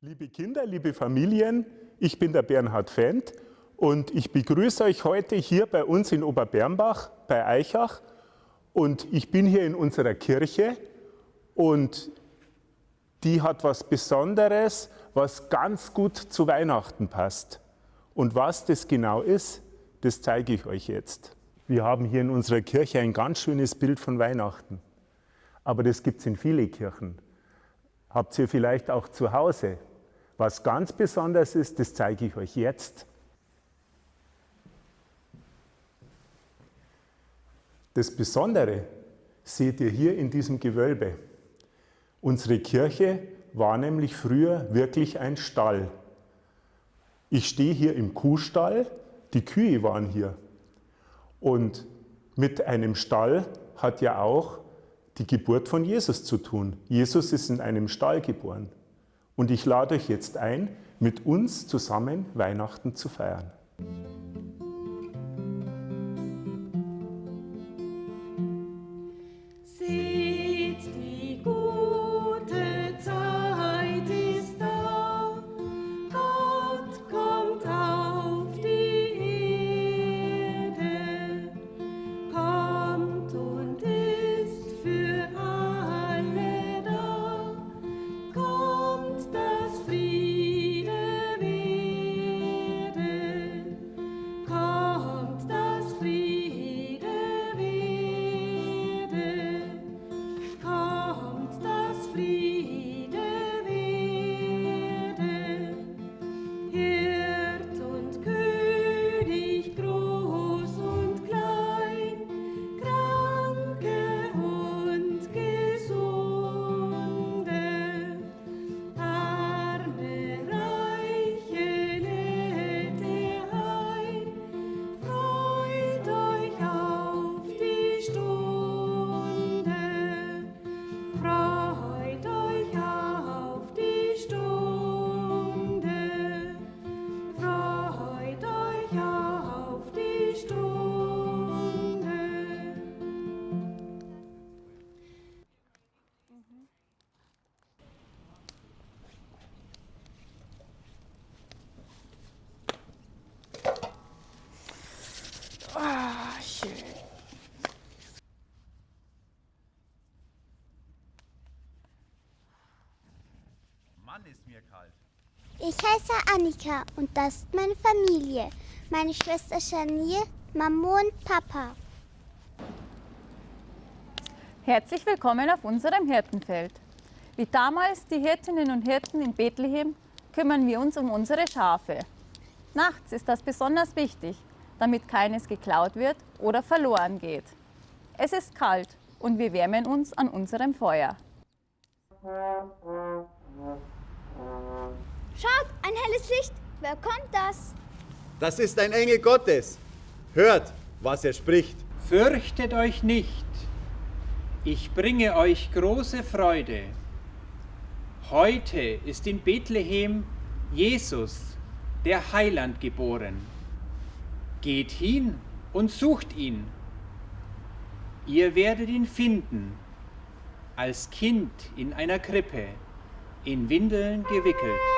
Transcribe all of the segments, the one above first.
Liebe Kinder, liebe Familien, ich bin der Bernhard Fendt und ich begrüße euch heute hier bei uns in Oberbernbach bei Eichach und ich bin hier in unserer Kirche und die hat was Besonderes, was ganz gut zu Weihnachten passt. Und was das genau ist, das zeige ich euch jetzt. Wir haben hier in unserer Kirche ein ganz schönes Bild von Weihnachten. Aber das gibt es in viele Kirchen. Habt ihr vielleicht auch zu Hause. Was ganz besonders ist, das zeige ich euch jetzt. Das Besondere seht ihr hier in diesem Gewölbe. Unsere Kirche war nämlich früher wirklich ein Stall. Ich stehe hier im Kuhstall, die Kühe waren hier. Und mit einem Stall hat ja auch die Geburt von Jesus zu tun. Jesus ist in einem Stall geboren. Und ich lade euch jetzt ein, mit uns zusammen Weihnachten zu feiern. Mann, ist mir kalt. Ich heiße Annika und das ist meine Familie. Meine Schwester Shania, Mama und Papa. Herzlich willkommen auf unserem Hirtenfeld. Wie damals die Hirtinnen und Hirten in Bethlehem kümmern wir uns um unsere Schafe. Nachts ist das besonders wichtig, damit keines geklaut wird oder verloren geht. Es ist kalt und wir wärmen uns an unserem Feuer. Schaut, ein helles Licht. Wer kommt das? Das ist ein Engel Gottes. Hört, was er spricht. Fürchtet euch nicht. Ich bringe euch große Freude. Heute ist in Bethlehem Jesus, der Heiland, geboren. Geht hin und sucht ihn. Ihr werdet ihn finden, als Kind in einer Krippe, in Windeln gewickelt.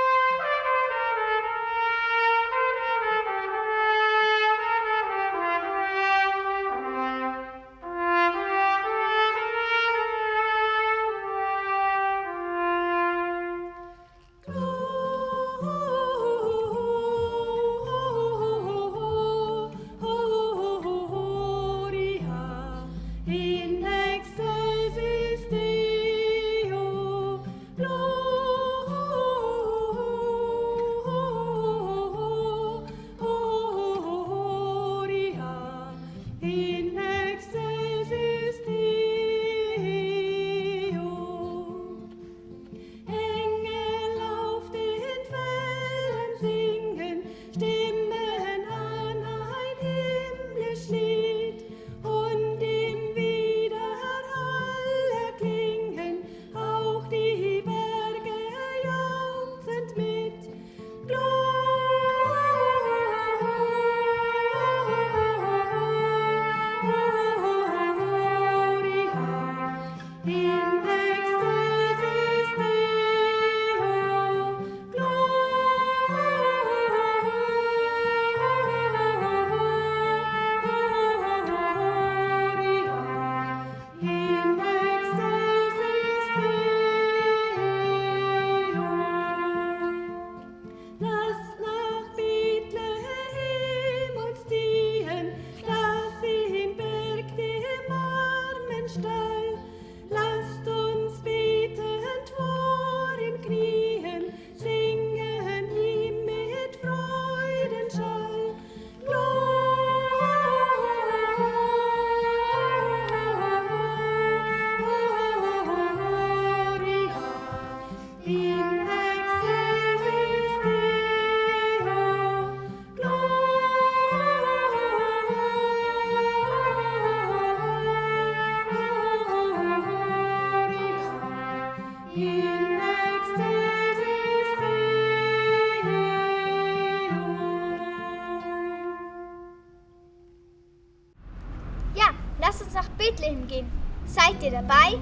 Bethlehem gehen. Seid ihr dabei?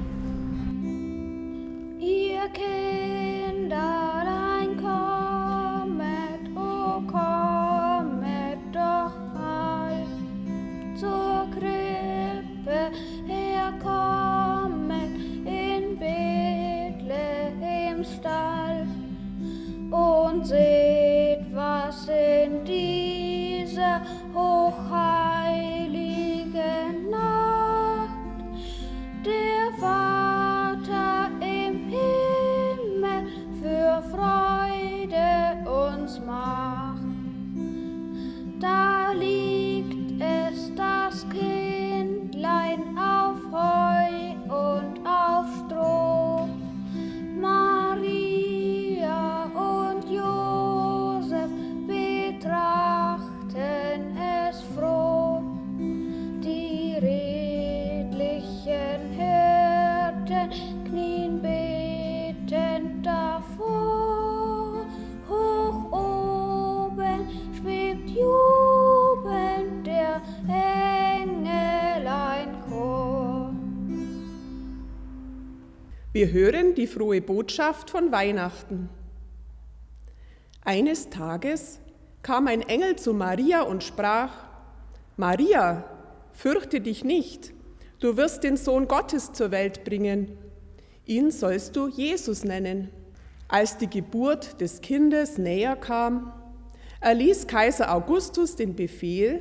Ihr Kinderlein Wir hören die frohe Botschaft von Weihnachten. Eines Tages kam ein Engel zu Maria und sprach, Maria, fürchte dich nicht, du wirst den Sohn Gottes zur Welt bringen. Ihn sollst du Jesus nennen. Als die Geburt des Kindes näher kam, erließ Kaiser Augustus den Befehl,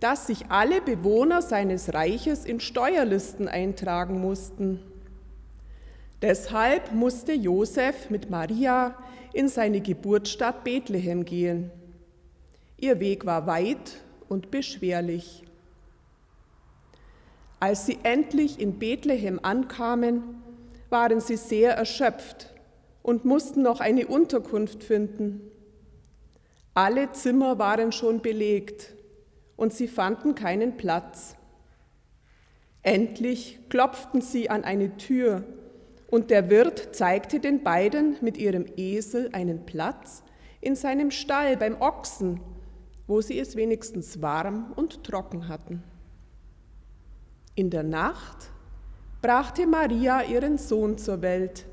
dass sich alle Bewohner seines Reiches in Steuerlisten eintragen mussten. Deshalb musste Josef mit Maria in seine Geburtsstadt Bethlehem gehen. Ihr Weg war weit und beschwerlich. Als sie endlich in Bethlehem ankamen, waren sie sehr erschöpft und mussten noch eine Unterkunft finden. Alle Zimmer waren schon belegt und sie fanden keinen Platz. Endlich klopften sie an eine Tür und der Wirt zeigte den beiden mit ihrem Esel einen Platz in seinem Stall beim Ochsen, wo sie es wenigstens warm und trocken hatten. In der Nacht brachte Maria ihren Sohn zur Welt.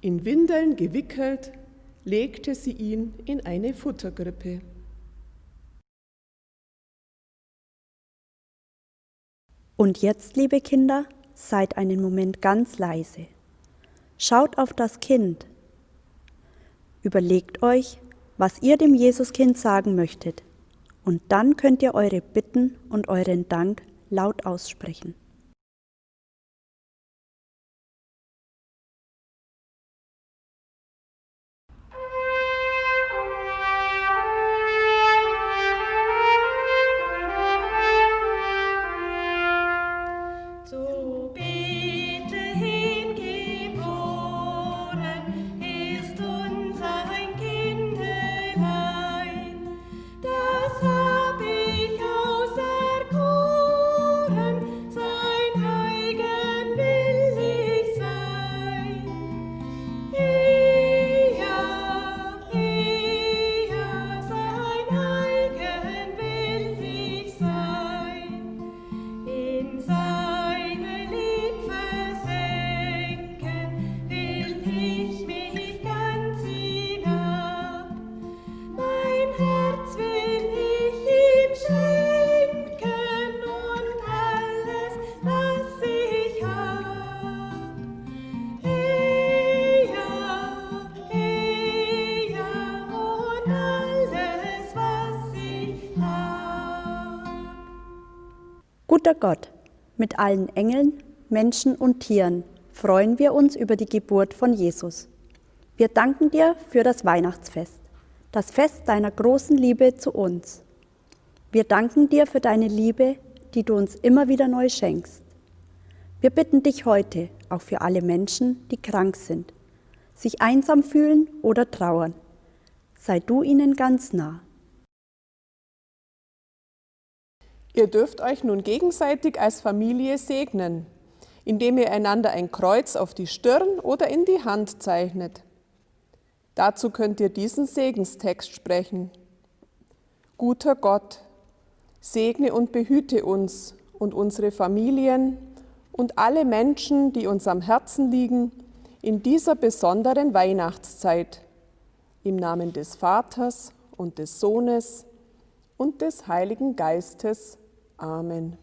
In Windeln gewickelt legte sie ihn in eine Futtergrippe. Und jetzt, liebe Kinder, seid einen Moment ganz leise. Schaut auf das Kind. Überlegt euch, was ihr dem Jesuskind sagen möchtet. Und dann könnt ihr eure Bitten und euren Dank laut aussprechen. Guter Gott, mit allen Engeln, Menschen und Tieren freuen wir uns über die Geburt von Jesus. Wir danken dir für das Weihnachtsfest, das Fest deiner großen Liebe zu uns. Wir danken dir für deine Liebe, die du uns immer wieder neu schenkst. Wir bitten dich heute auch für alle Menschen, die krank sind, sich einsam fühlen oder trauern. Sei du ihnen ganz nah. Ihr dürft euch nun gegenseitig als Familie segnen, indem ihr einander ein Kreuz auf die Stirn oder in die Hand zeichnet. Dazu könnt ihr diesen Segenstext sprechen. Guter Gott, segne und behüte uns und unsere Familien und alle Menschen, die uns am Herzen liegen, in dieser besonderen Weihnachtszeit. Im Namen des Vaters und des Sohnes und des Heiligen Geistes. Amen.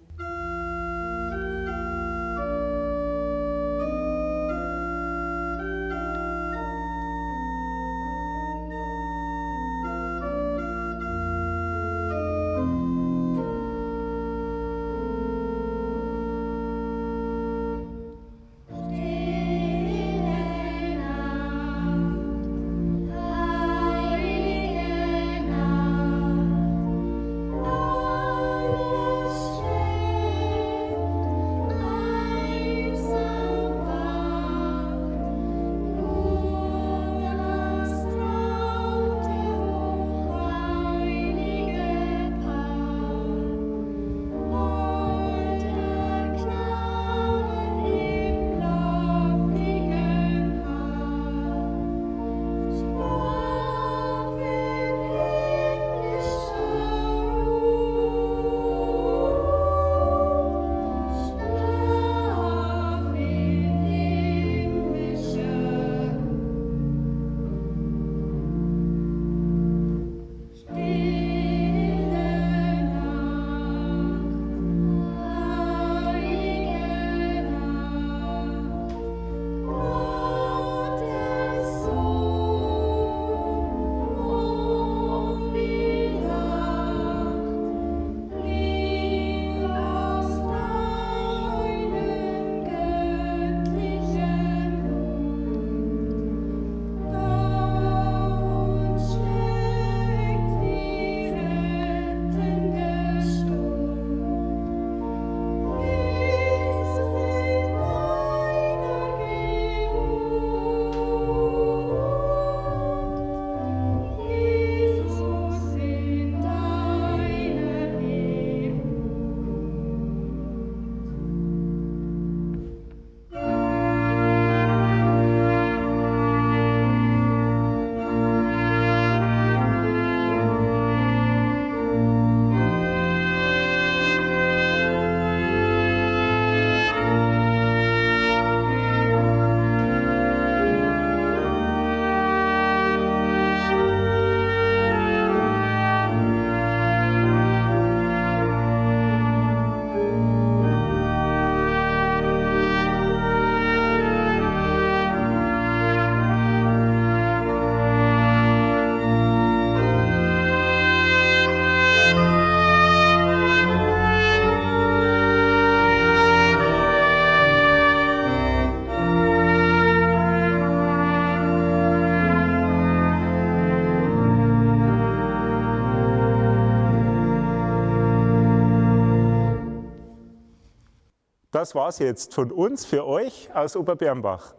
Das war's jetzt von uns für euch aus Oberbernbach.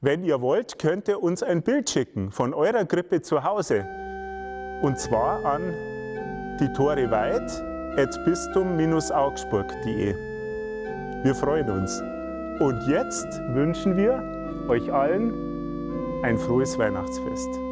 Wenn ihr wollt, könnt ihr uns ein Bild schicken von eurer Krippe zu Hause. Und zwar an die Tore weit bistum-augsburg.de. Wir freuen uns. Und jetzt wünschen wir euch allen ein frohes Weihnachtsfest.